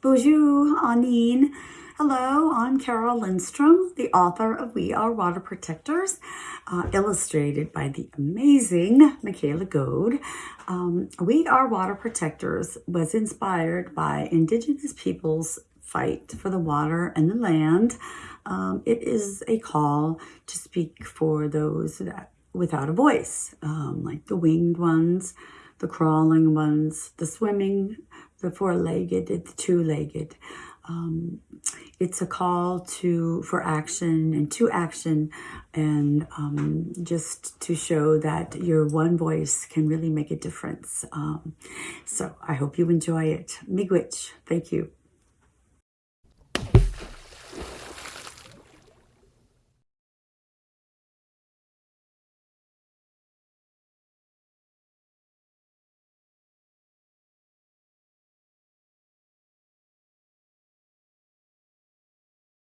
Bonjour, Aniin. Hello, I'm Carole Lindstrom, the author of We Are Water Protectors, uh, illustrated by the amazing Michaela Goade. Um, we Are Water Protectors was inspired by Indigenous peoples' fight for the water and the land. Um, it is a call to speak for those that without a voice, um, like the winged ones, the crawling ones, the swimming, the four-legged, the two-legged. Um, it's a call to for action and to action and um, just to show that your one voice can really make a difference. Um, so I hope you enjoy it. Miigwech. Thank you.